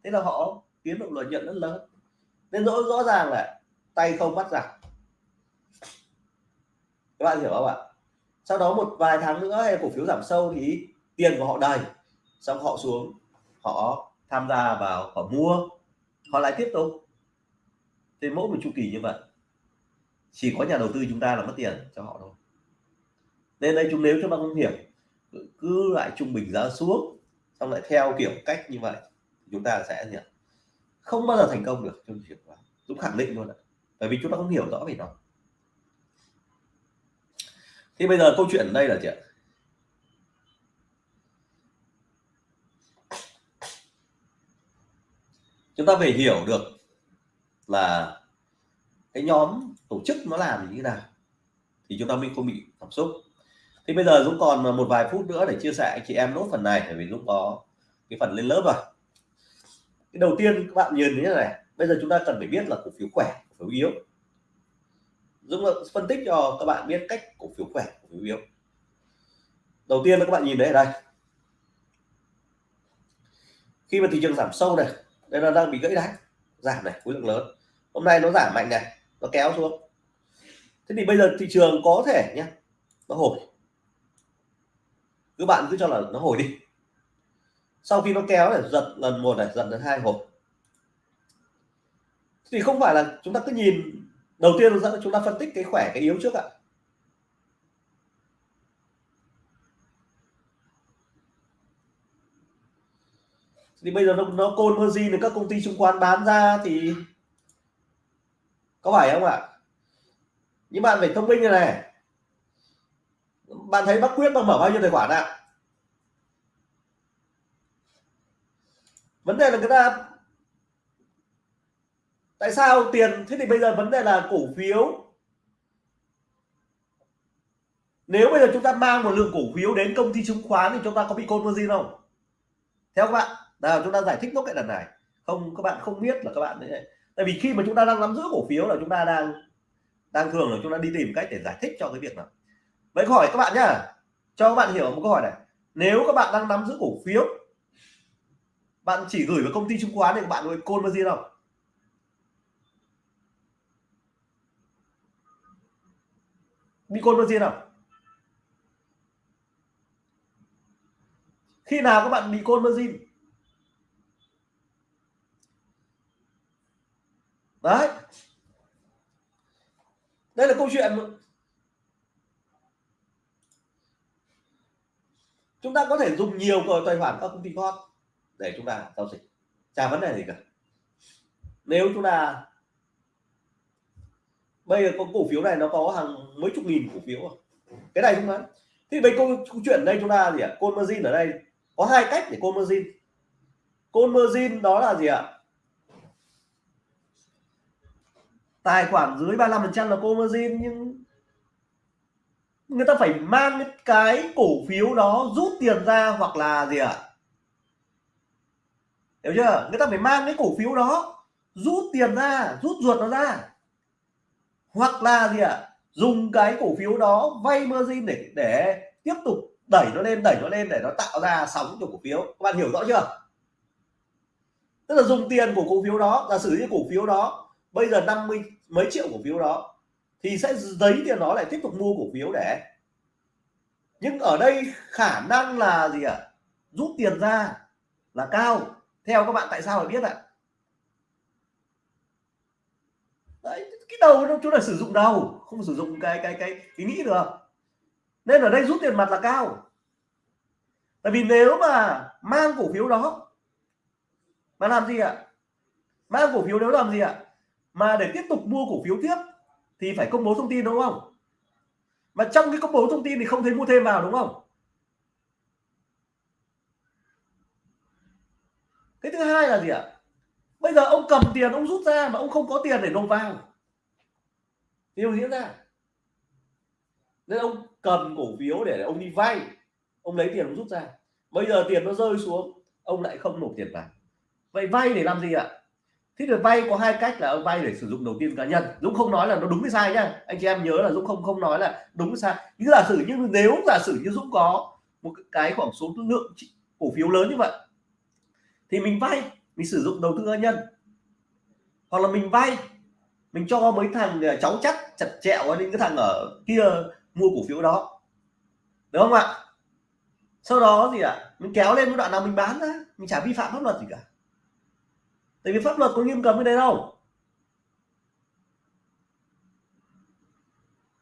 Thế là họ kiếm được lợi nhuận rất lớn. Nên rõ rõ ràng là tay không bắt giặc. Các bạn hiểu không ạ? Sau đó một vài tháng nữa, hay cổ phiếu giảm sâu thì tiền của họ đầy, xong họ xuống, họ tham gia vào họ mua họ lại tiếp tục. Thì mỗi một chu kỳ như vậy, chỉ có nhà đầu tư chúng ta là mất tiền cho họ thôi. Nên đây chúng nếu chúng ta không hiểu, cứ lại trung bình giá xuống, xong lại theo kiểu cách như vậy, chúng ta sẽ gì không bao giờ thành công được trong chuyện đó Dũng khẳng định luôn ạ. Bởi vì chúng ta không hiểu rõ về nó. Thì bây giờ câu chuyện ở đây là gì ạ? Chúng ta phải hiểu được là cái nhóm tổ chức nó làm như thế nào thì chúng ta mới không bị cảm xúc. Thì bây giờ Dũng còn một vài phút nữa để chia sẻ anh chị em nốt phần này, bởi vì Dũng có cái phần lên lớp rồi. Cái đầu tiên các bạn nhìn như thế này, bây giờ chúng ta cần phải biết là cổ phiếu khỏe, cổ phiếu yếu. Dũng phân tích cho các bạn biết cách cổ phiếu khỏe, cổ phiếu yếu. Đầu tiên là các bạn nhìn đấy ở đây. Khi mà thị trường giảm sâu này đây là đang bị gãy đáy. Giảm này, khối lượng lớn. Hôm nay nó giảm mạnh này, nó kéo xuống. Thế thì bây giờ thị trường có thể nhé nó hồi. Các bạn cứ cho là nó hồi đi. Sau khi nó kéo này, giật lần một này, giật lần hai hồi. Thì không phải là chúng ta cứ nhìn, đầu tiên chúng ta phân tích cái khỏe, cái yếu trước ạ. Thì bây giờ nó, nó côn margin thì các công ty chứng khoán bán ra thì có phải không ạ? Những bạn phải thông minh như này. Bạn thấy bác quyết bác mở bao nhiêu tài khoản ạ? À? vấn đề là người ta tại sao tiền thế thì bây giờ vấn đề là cổ phiếu. Nếu bây giờ chúng ta mang một lượng cổ phiếu đến công ty chứng khoán thì chúng ta có bị côn margin không? Theo các bạn nào, chúng ta giải thích nốt cái lần này. Không, các bạn không biết là các bạn đấy tại vì khi mà chúng ta đang nắm giữ cổ phiếu là chúng ta đang đang thường là chúng ta đi tìm cách để giải thích cho cái việc nào. Vậy hỏi các bạn nhá. Cho các bạn hiểu một câu hỏi này. Nếu các bạn đang nắm giữ cổ phiếu, bạn chỉ gửi vào công ty chứng khoán thì các bạn có côn bao gì không? Bị côn bao gì không? Khi nào các bạn bị côn margin đấy. Đây là câu chuyện chúng ta có thể dùng nhiều tài khoản các công ty con để chúng ta giao dịch. Chả vấn đề gì cả. Nếu chúng ta bây giờ có cổ phiếu này nó có hàng mấy chục nghìn cổ phiếu à? cái này không nói thì bây câu, câu chuyện đây chúng ta gì ạ? Côn margin ở đây có hai cách để côn margin côn margin đó là gì ạ? Tài khoản dưới 35% là cô margin nhưng người ta phải mang cái cổ phiếu đó rút tiền ra hoặc là gì ạ? Hiểu chưa? Người ta phải mang cái cổ phiếu đó rút tiền ra, rút ruột nó ra. Hoặc là gì ạ? Dùng cái cổ phiếu đó vay margin để để tiếp tục đẩy nó lên, đẩy nó lên để nó tạo ra sóng cho cổ phiếu. Các bạn hiểu rõ chưa? Tức là dùng tiền của cổ phiếu đó, giả sử như cổ phiếu đó bây giờ 50 mấy triệu cổ phiếu đó, thì sẽ giấy tiền nó lại tiếp tục mua cổ phiếu để. Nhưng ở đây khả năng là gì ạ? Rút tiền ra là cao. Theo các bạn tại sao phải biết ạ? Đấy, cái đầu nó, chúng là sử dụng đầu, không sử dụng cái cái cái ý nghĩ được. Nên ở đây rút tiền mặt là cao. Tại vì nếu mà mang cổ phiếu đó, mà làm gì ạ? Mang cổ phiếu đó làm gì ạ? Mà để tiếp tục mua cổ phiếu tiếp thì phải công bố thông tin đúng không? Mà trong cái công bố thông tin thì không thấy mua thêm vào đúng không? Cái thứ hai là gì ạ? Bây giờ ông cầm tiền, ông rút ra mà ông không có tiền để nộp vào. Điều diễn ra? Nên ông cầm cổ phiếu để ông đi vay. Ông lấy tiền ông rút ra. Bây giờ tiền nó rơi xuống, ông lại không nộp tiền vào. Vậy vay để làm gì ạ? Thế thì vay có hai cách là ông vay để sử dụng đầu tiên cá nhân. Dũng không nói là nó đúng hay sai nhá. Anh chị em nhớ là dũng không không nói là đúng hay sai. Nhưng giả sử như nếu giả sử như dũng có một cái khoảng số lượng cổ phiếu lớn như vậy, thì mình vay, mình sử dụng đầu tư cá nhân. Hoặc là mình vay, mình cho mấy thằng à, cháu chắc, chặt chẹo đến cái thằng ở kia mua cổ phiếu đó. Đúng không ạ? Sau đó gì ạ à? mình kéo lên cái đoạn nào mình bán ra, mình chả vi phạm pháp luật gì cả tại vì pháp luật có nghiêm cấm cái đấy đâu.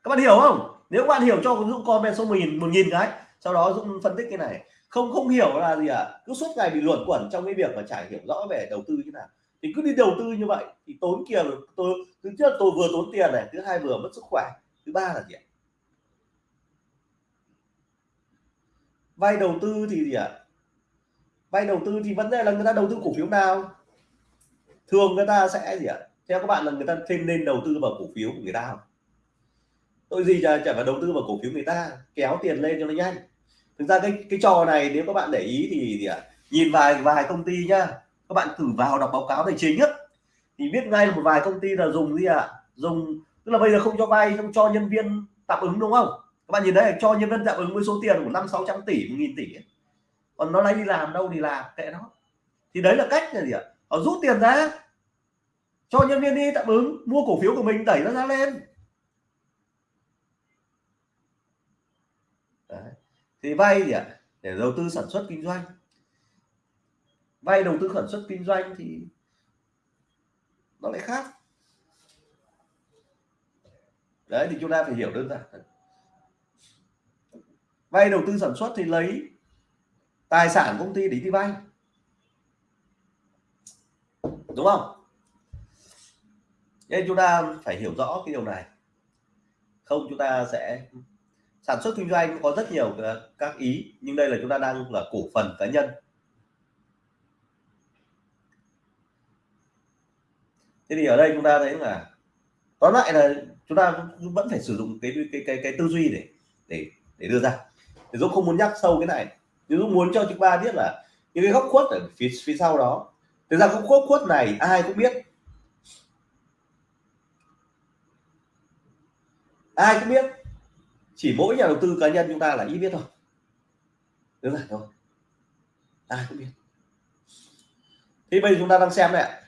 Các bạn hiểu không? Nếu các bạn hiểu cho dũng comment số nghìn, một nghìn cái, sau đó dũng phân tích cái này. Không không hiểu là gì ạ? À? cứ suốt ngày bị luẩn quẩn trong cái việc mà chả hiểu rõ về đầu tư như nào. Thì cứ đi đầu tư như vậy, thì tốn tiền. Tôi, thứ nhất tôi vừa tốn tiền này, thứ hai vừa mất sức khỏe, thứ ba là gì ạ? Vay đầu tư thì gì ạ? Vay đầu tư thì vấn đề là người ta đầu tư cổ phiếu nào? Thường người ta sẽ gì ạ? Theo các bạn là người ta thêm nên đầu tư vào cổ phiếu của người ta không? Tôi gì chả, chả phải đầu tư vào cổ phiếu người ta kéo tiền lên cho nó nhanh. Thực ra cái cái trò này nếu các bạn để ý thì gì ạ? Nhìn vài vài công ty nhá các bạn thử vào đọc báo cáo tài chính nhất thì biết ngay là một vài công ty là dùng gì ạ? Dùng tức là bây giờ không cho vay không cho nhân viên tạm ứng đúng không? Các bạn nhìn đây cho nhân viên tạm ứng với số tiền của năm sáu trăm tỷ một nghìn tỷ ấy. còn nó lấy đi làm đâu thì làm kệ nó. Thì đấy là cách là gì ạ? Họ rút tiền ra cho nhân viên đi, tạm ứng, mua cổ phiếu của mình, đẩy nó ra lên. Đấy. thì vay gì ạ? Để đầu tư sản xuất kinh doanh. Vay đầu tư sản xuất kinh doanh thì nó lại khác. Đấy, thì chúng ta phải hiểu đơn giản. Vay đầu tư sản xuất thì lấy tài sản công ty để đi vay. Đúng không? Nên chúng ta phải hiểu rõ cái điều này. Không, chúng ta sẽ sản xuất kinh doanh có rất nhiều các ý, nhưng đây là chúng ta đang là cổ phần cá nhân. Thế thì ở đây chúng ta thấy là tóm lại là chúng ta vẫn phải sử dụng cái cái cái cái tư duy để để để đưa ra. Thì dũng không muốn nhắc sâu cái này. Nhưng dũng muốn cho chúng ta biết là những cái góc khuất ở phía phía sau đó. Thực ra góc khuất khuất này ai cũng biết. Ai cũng biết, chỉ mỗi nhà đầu tư cá nhân chúng ta là ít biết thôi. Đúng rồi thôi. Ai cũng biết. Thì bây giờ chúng ta đang xem này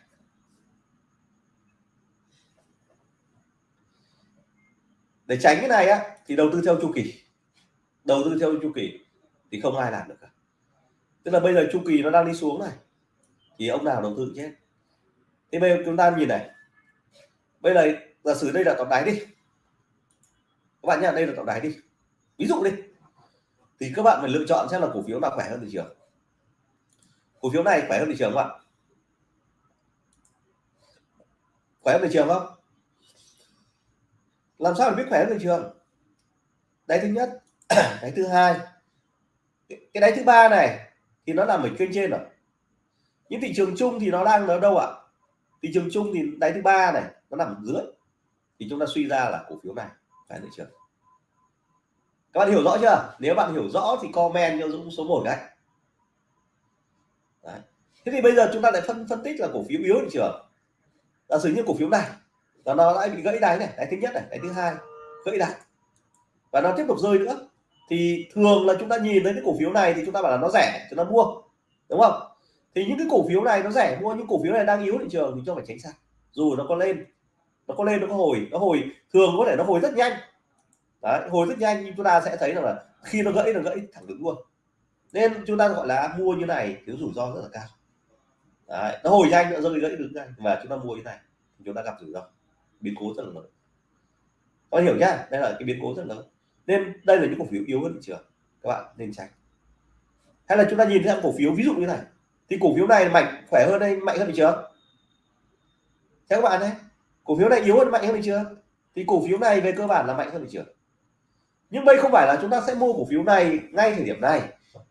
để tránh cái này á, thì đầu tư theo chu kỳ. Đầu tư theo chu kỳ thì không ai làm được cả. Tức là bây giờ chu kỳ nó đang đi xuống này, thì ông nào đầu tư chết. Thì bây giờ chúng ta nhìn này. Bây giờ giả sử đây là tổng đáy đi các bạn nhá, đây là tổng đáy đi. Ví dụ đi. Thì các bạn phải lựa chọn xem là cổ phiếu nào khỏe hơn thị trường. Cổ phiếu này khỏe hơn thị trường không ạ? Khỏe hơn thị trường không? Làm sao để biết khỏe hơn thị trường? Đáy thứ nhất, [clears throat] đáy thứ hai. Cái đáy thứ ba này thì nó nằm ở kênh trên rồi. Những thị trường chung thì nó đang ở đâu ạ? Thị trường chung thì đáy thứ ba này nó nằm ở dưới. Thì chúng ta suy ra là cổ phiếu này phải thị trường các bạn hiểu rõ chưa? Nếu bạn hiểu rõ thì comment cho dũng số 1 cái Đấy. thế thì bây giờ chúng ta lại phân phân tích là cổ phiếu yếu thị trường giả sử như cổ phiếu này là nó lại bị gãy đáy này, đáy thứ nhất này, đáy thứ hai, gãy đáy. Và nó tiếp tục rơi nữa. Thì thường là chúng ta nhìn thấy cái cổ phiếu này thì chúng ta bảo là nó rẻ chúng ta mua, đúng không? Thì những cái cổ phiếu này nó rẻ mua, những cổ phiếu này đang yếu thị trường thì cho phải tránh xa, dù nó có lên nó có lên nó có hồi nó hồi thường có thể nó hồi rất nhanh. Đấy, hồi rất nhanh nhưng chúng ta sẽ thấy rằng là khi nó gãy nó gãy thẳng đứng luôn. Nên chúng ta gọi là mua như này thiếu rủi ro rất là cao. Đấy, nó hồi nhanh nó rơi gãy đứng nhanh và chúng ta mua như này thì chúng ta gặp rủi ro. Biến cố rất là lớn. Có hiểu nhá đây là cái biến cố rất lớn. Nên đây là những cổ phiếu yếu hơn thị trường. Các bạn nên tránh. Hay là chúng ta nhìn thấy cổ phiếu ví dụ như này. Thì cổ phiếu này mạnh khỏe hơn đây mạnh hơn thị trường? Theo các bạn đấy cổ phiếu này yếu hơn mạnh hơn thị trường thì cổ phiếu này về cơ bản là mạnh hơn thị trường nhưng đây không phải là chúng ta sẽ mua cổ phiếu này ngay thời điểm này.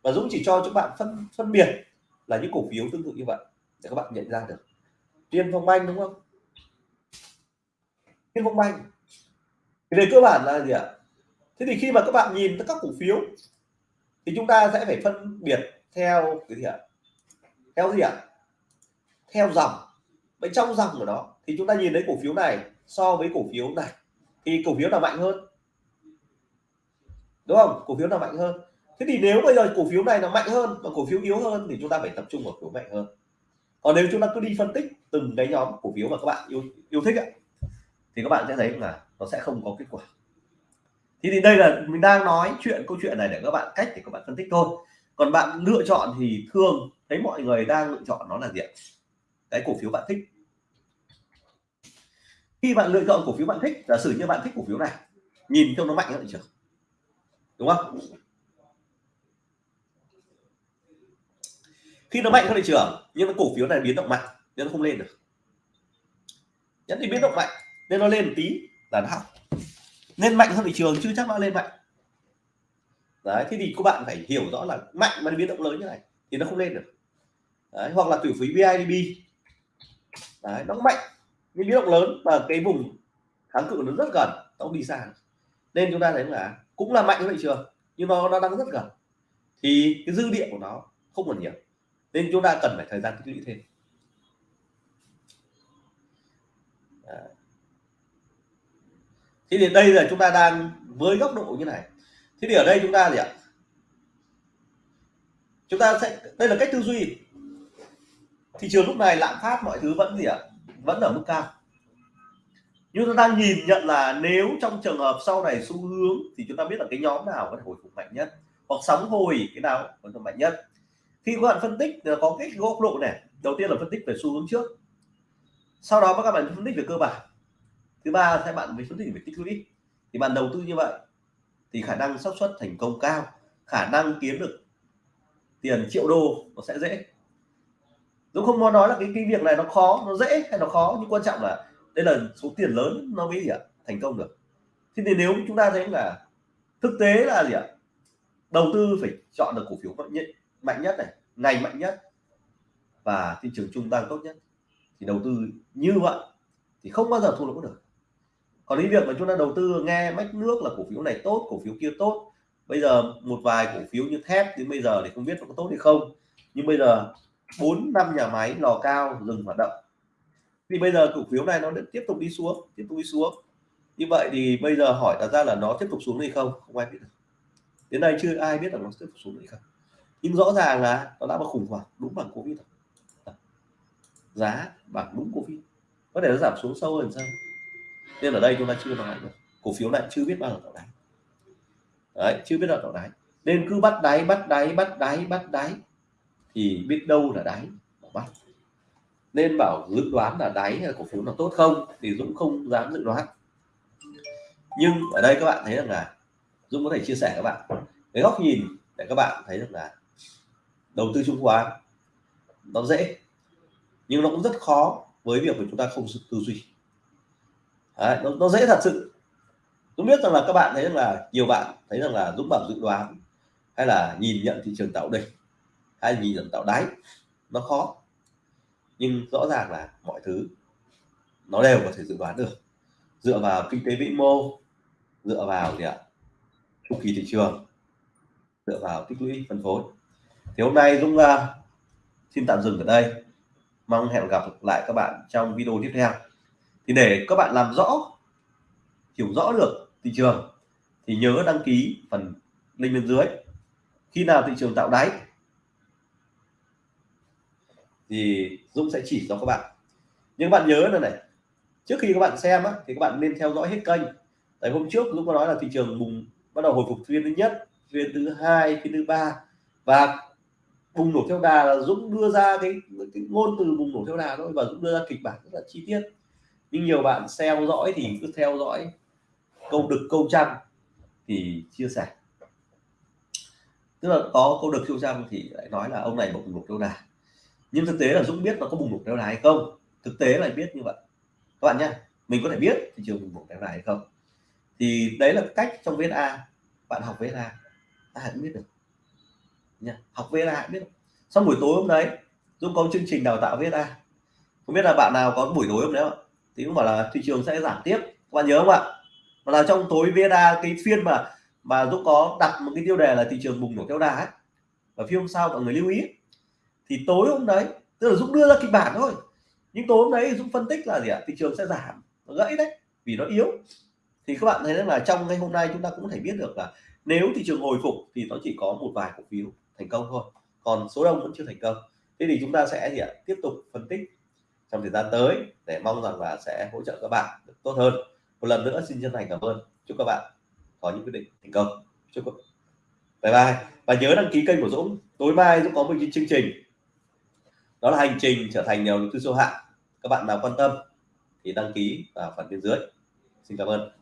Và Dũng chỉ cho các bạn phân phân biệt là những cổ phiếu tương tự như vậy để các bạn nhận ra được. Tiên Phong Banh đúng không? Tiên Phong Banh thì về cơ bản là gì ạ? Thế thì khi mà các bạn nhìn các cổ phiếu, thì chúng ta sẽ phải phân biệt theo cái gì ạ? Theo gì ạ? Theo dòng. Vậy trong dòng của nó thì chúng ta nhìn thấy cổ phiếu này so với cổ phiếu này. Thì cổ phiếu nào mạnh hơn? Đúng không? Cổ phiếu nào mạnh hơn? Thế thì nếu bây giờ cổ phiếu này là mạnh hơn và cổ phiếu yếu hơn thì chúng ta phải tập trung vào cổ phiếu mạnh hơn. Còn nếu chúng ta cứ đi phân tích từng cái nhóm cổ phiếu mà các bạn yêu yêu thích ấy, thì các bạn sẽ thấy là nó sẽ không có kết quả. Thì, thì đây là mình đang nói chuyện câu chuyện này để các bạn cách để các bạn phân tích thôi. Còn bạn lựa chọn thì thường thấy mọi người đang lựa chọn nó là gì cái cổ phiếu bạn thích khi bạn lựa chọn cổ phiếu bạn thích giả sử như bạn thích cổ phiếu này nhìn trông nó mạnh hơn thị trường. Đúng không? Khi nó mạnh hơn thị trường nhưng mà cổ phiếu này biến động mạnh nên nó không lên được. Nhất thì biến động mạnh nên nó lên một tí là nó học nên mạnh hơn thị trường chứ chắc nó lên mạnh. Đấy thế thì các bạn phải hiểu rõ là mạnh mà biến động lớn như này thì nó không lên được. Đấy, hoặc là cổ phiếu BIDB đấy, nó mạnh những biến động lớn và cái vùng kháng cự nó rất gần, nó đi xa. Nên chúng ta thấy là cũng là mạnh hơn thị trường nhưng nó nó đang rất gần. Thì cái dư địa của nó không còn nhiều. Nên chúng ta cần phải thời gian tích lũy thêm. Đấy. Thế thì đây là chúng ta đang với góc độ như này. Thế thì ở đây chúng ta gì ạ? Chúng ta sẽ, đây là cách tư duy. Thị trường lúc này, lạm phát mọi thứ vẫn gì ạ? Vẫn ở mức cao. Nhưng chúng ta nhìn nhận là nếu trong trường hợp sau này xu hướng thì chúng ta biết là cái nhóm nào có thể hồi phục mạnh nhất, hoặc sóng hồi cái nào có thể mạnh nhất. Khi các bạn phân tích là có cái góc độ này, đầu tiên là phân tích về xu hướng trước. Sau đó các bạn phân tích về cơ bản. Thứ ba các bạn mới phân tích về tích lũy. Thì bạn đầu tư như vậy, thì khả năng xác suất thành công cao, khả năng kiếm được tiền triệu đô nó sẽ dễ. Dũng không muốn nói là cái cái việc này nó khó, nó dễ hay nó khó, nhưng quan trọng là đây là số tiền lớn, nó mới gì ạ, thành công được. Thế thì nếu chúng ta thấy là thực tế là gì ạ? Đầu tư phải chọn được cổ phiếu mạnh nhất mạnh nhất này, ngành mạnh nhất và thị trường trung tăng tốt nhất. Thì đầu tư như vậy thì không bao giờ thua lỗ được. Còn cái việc mà chúng ta đầu tư nghe mách nước là cổ phiếu này tốt, cổ phiếu kia tốt. Bây giờ một vài cổ phiếu như thép thì bây giờ thì không biết nó có tốt hay không. Nhưng bây giờ bốn, năm nhà máy lò cao dừng hoạt động. Thì bây giờ cổ phiếu này nó tiếp tục đi xuống, tiếp tục đi xuống. Như vậy thì bây giờ hỏi đặt ra là nó tiếp tục xuống hay không không ai biết được. Đến đây chưa ai biết là nó tiếp tục xuống hay không. Nhưng rõ ràng là nó đã có khủng hoảng, đúng bằng covid giá bằng đúng covid. Có thể nó giảm xuống sâu hơn sao? Nên ở đây chúng ta chưa nói được. Cổ phiếu này chưa biết bao giờ tạo đáy. Đấy, chưa biết là tạo đáy. Nên cứ bắt đáy bắt đáy bắt đáy bắt đáy thì biết đâu là đáy mà bắt. Nên bảo dự đoán là đáy là cổ phiếu là tốt không thì Dũng không dám dự đoán. Nhưng ở đây các bạn thấy rằng là Dũng có thể chia sẻ các bạn. Cái góc nhìn để các bạn thấy rằng là đầu tư chứng khoán nó dễ nhưng nó cũng rất khó với việc của chúng ta không tư duy. Đấy, nó, nó dễ thật sự. Dũng biết rằng là các bạn thấy rằng là nhiều bạn thấy rằng là Dũng bảo dự đoán hay là nhìn nhận thị trường tạo đỉnh hay nhìn nhận tạo đáy nó khó. Nhưng rõ ràng là mọi thứ nó đều có thể dự đoán được. Dựa vào kinh tế vĩ mô dựa vào gì ạ? Chu kỳ thị trường dựa vào tích lũy phân phối. Thì hôm nay Dũng uh, xin tạm dừng ở đây. Mong hẹn gặp lại các bạn trong video tiếp theo. Thì để các bạn làm rõ hiểu rõ được thị trường thì nhớ đăng ký phần link bên dưới. Khi nào thị trường tạo đáy thì Dũng sẽ chỉ cho các bạn. Nhưng bạn nhớ là này trước khi các bạn xem á, thì các bạn nên theo dõi hết kênh. Tại hôm trước Dũng có nói là thị trường bùng bắt đầu hồi phục phiên thứ nhất phiên thứ hai phiên thứ ba. Và bùng nổ theo đà là Dũng đưa ra cái, cái ngôn từ bùng nổ theo đà thôi và Dũng đưa ra kịch bản rất là chi tiết. Nhưng nhiều bạn theo dõi thì cứ theo dõi câu đực câu trăm thì chia sẻ. Tức là có câu đực câu trăm thì lại nói là ông này bùng nổ theo đà nhưng thực tế là Dũng biết nó có bùng nổ kéo dài hay không? Thực tế là biết như vậy. Các bạn nhé mình có thể biết thị trường bùng nổ kéo dài hay không. Thì đấy là cách trong VSA bạn học VSA ai cũng biết được. Nha học VSA biết xong buổi tối hôm đấy, Dũng có chương trình đào tạo VSA không biết là bạn nào có buổi tối hôm đấy không thì cũng bảo là thị trường sẽ giảm tiếp. Các bạn nhớ không ạ? Mà là trong tối VSA cái phiên mà mà Dũng có đặt một cái tiêu đề là thị trường bùng nổ kéo đà ấy. Và phiên hôm sau mọi người lưu ý thì tối hôm đấy, tức là Dũng đưa ra kịch bản thôi. Nhưng tối hôm đấy Dũng phân tích là gì ạ? Thị trường sẽ giảm. Nó gãy đấy, vì nó yếu. Thì các bạn thấy rằng là trong ngày hôm nay chúng ta cũng thể biết được là nếu thị trường hồi phục thì nó chỉ có một vài cổ phiếu thành công thôi. Còn số đông vẫn chưa thành công. Thế thì chúng ta sẽ gì ạ? Tiếp tục phân tích trong thời gian tới để mong rằng là sẽ hỗ trợ các bạn được tốt hơn. Một lần nữa xin chân thành cảm ơn. Chúc các bạn có những quyết định thành công. Chúc các bye bye. Và nhớ đăng ký kênh của Dũng. Tối mai Dũng có một chương trình đó là hành trình trở thành nhà đầu tư siêu hạng. Các bạn nào quan tâm thì đăng ký vào phần bên dưới. Xin cảm ơn.